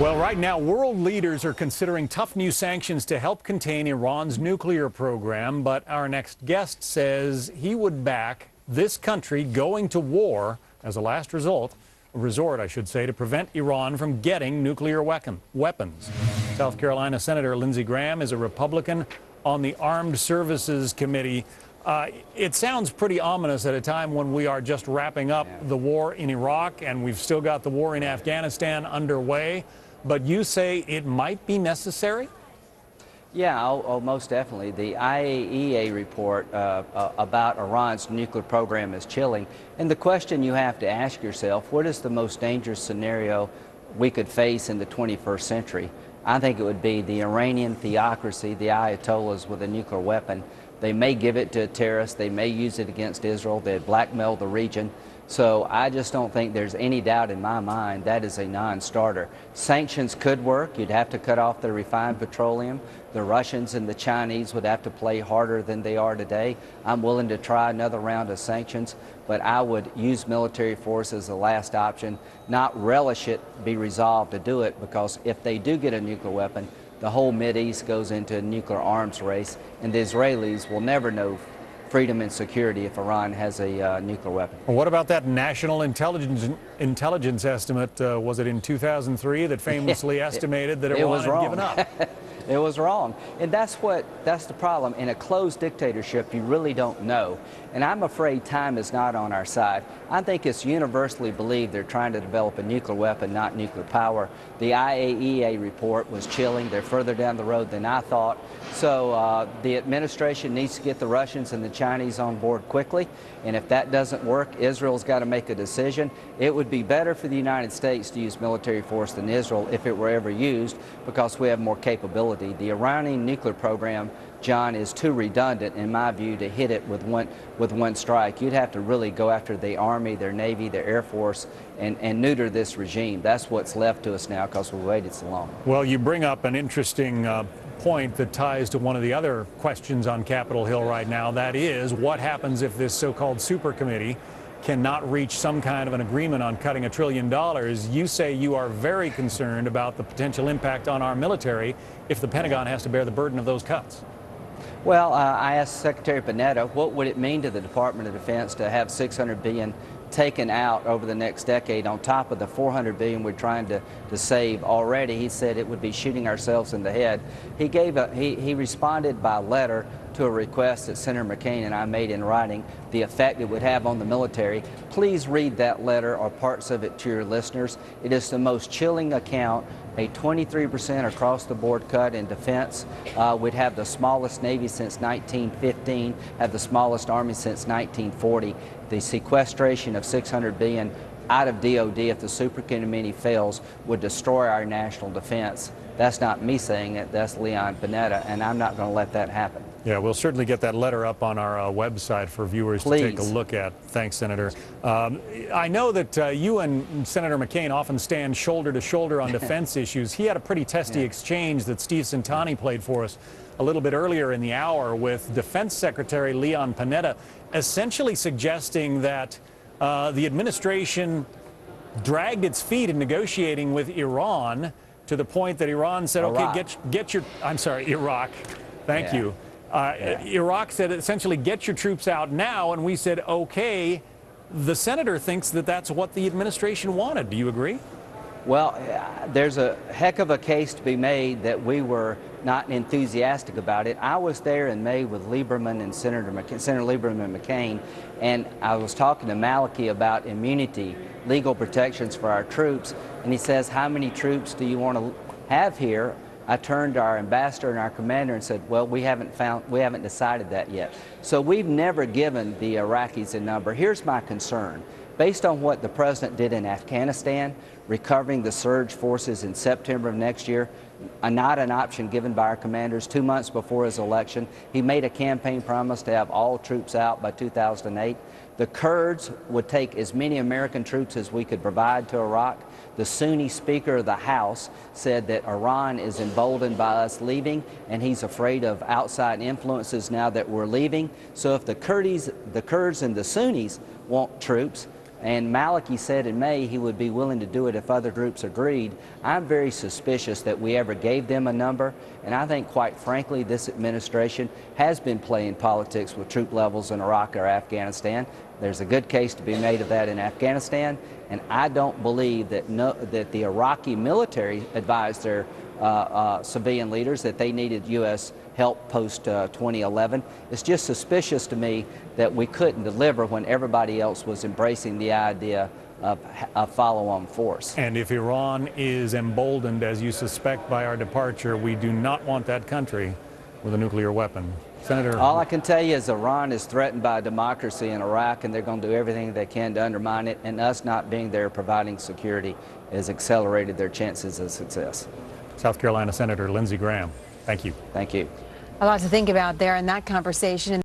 Well, right now, world leaders are considering tough new sanctions to help contain Iran's nuclear program. But our next guest says he would back this country going to war as a last result, a resort, I should say, to prevent Iran from getting nuclear weapon, weapons. South Carolina Senator Lindsey Graham is a Republican on the Armed Services Committee. Uh, it sounds pretty ominous at a time when we are just wrapping up the war in Iraq and we've still got the war in Afghanistan underway but you say it might be necessary? Yeah, oh, oh, most definitely. The IAEA report uh, uh, about Iran's nuclear program is chilling. And the question you have to ask yourself, what is the most dangerous scenario we could face in the 21st century? I think it would be the Iranian theocracy, the Ayatollahs with a nuclear weapon. They may give it to a terrorist, they may use it against Israel, they'd blackmail the region. So I just don't think there's any doubt in my mind that is a non-starter. Sanctions could work. You'd have to cut off the refined petroleum. The Russians and the Chinese would have to play harder than they are today. I'm willing to try another round of sanctions, but I would use military force as the last option, not relish it be resolved to do it, because if they do get a nuclear weapon, the whole East goes into a nuclear arms race, and the Israelis will never know freedom and security if Iran has a uh, nuclear weapon. what about that national intelligence intelligence estimate? Uh, was it in 2003 that famously estimated that Iran had given up? It was wrong. And that's what, that's the problem. In a closed dictatorship, you really don't know. And I'm afraid time is not on our side. I think it's universally believed they're trying to develop a nuclear weapon, not nuclear power. The IAEA report was chilling. They're further down the road than I thought. So uh, the administration needs to get the Russians and the Chinese on board quickly. And if that doesn't work, Israel's got to make a decision. It would be better for the United States to use military force than Israel if it were ever used because we have more capability the Iranian nuclear program, John, is too redundant, in my view, to hit it with one, with one strike. You'd have to really go after the Army, their Navy, their Air Force, and, and neuter this regime. That's what's left to us now because we waited so long. Well, you bring up an interesting uh, point that ties to one of the other questions on Capitol Hill right now. That is, what happens if this so-called super committee cannot reach some kind of an agreement on cutting a trillion dollars, you say you are very concerned about the potential impact on our military if the Pentagon has to bear the burden of those cuts. Well, uh, I asked Secretary Panetta, what would it mean to the Department of Defense to have 600 billion taken out over the next decade on top of the 400 billion we're trying to, to save already. He said it would be shooting ourselves in the head. He gave a, he, he responded by letter to a request that Senator McCain and I made in writing, the effect it would have on the military. Please read that letter or parts of it to your listeners. It is the most chilling account a 23% across the board cut in defense. Uh, we'd have the smallest Navy since 1915, have the smallest Army since 1940. The sequestration of 600 billion out of DOD if the Committee fails would destroy our national defense. That's not me saying it, that's Leon Panetta, and I'm not going to let that happen. Yeah, we'll certainly get that letter up on our uh, website for viewers Please. to take a look at. Thanks, Senator. Um, I know that uh, you and Senator McCain often stand shoulder to shoulder on defense issues. He had a pretty testy yeah. exchange that Steve Centanni played for us a little bit earlier in the hour with Defense Secretary Leon Panetta, essentially suggesting that uh, the administration dragged its feet in negotiating with Iran to the point that Iran said, Iraq. okay, get, get your, I'm sorry, Iraq, thank yeah. you. Uh, yeah. Iraq said essentially, get your troops out now, and we said, okay. The senator thinks that that's what the administration wanted. Do you agree? Well, there's a heck of a case to be made that we were not enthusiastic about it. I was there in May with Lieberman and Senator, McC Senator Lieberman and McCain, and I was talking to Maliki about immunity, legal protections for our troops, and he says, how many troops do you want to have here? I turned to our ambassador and our commander and said, well, we haven't found, we haven't decided that yet. So we've never given the Iraqis a number. Here's my concern. Based on what the president did in Afghanistan, recovering the surge forces in September of next year, uh, not an option given by our commanders two months before his election. He made a campaign promise to have all troops out by 2008. The Kurds would take as many American troops as we could provide to Iraq. The Sunni Speaker of the House said that Iran is emboldened by us leaving, and he's afraid of outside influences now that we're leaving. So if the Kurds, the Kurds and the Sunnis want troops, And Maliki said in May he would be willing to do it if other groups agreed. I'm very suspicious that we ever gave them a number, and I think, quite frankly, this administration has been playing politics with troop levels in Iraq or Afghanistan. There's a good case to be made of that in Afghanistan, and I don't believe that, no, that the Iraqi military advised their civilian leaders that they needed U.S. help post uh, 2011. It's just suspicious to me that we couldn't deliver when everybody else was embracing the idea of a follow-on force. And if Iran is emboldened, as you suspect, by our departure, we do not want that country with a nuclear weapon. Senator. All I can tell you is Iran is threatened by democracy in Iraq, and they're going to do everything they can to undermine it. And us not being there providing security has accelerated their chances of success. South Carolina Senator Lindsey Graham, thank you. Thank you. A lot to think about there in that conversation.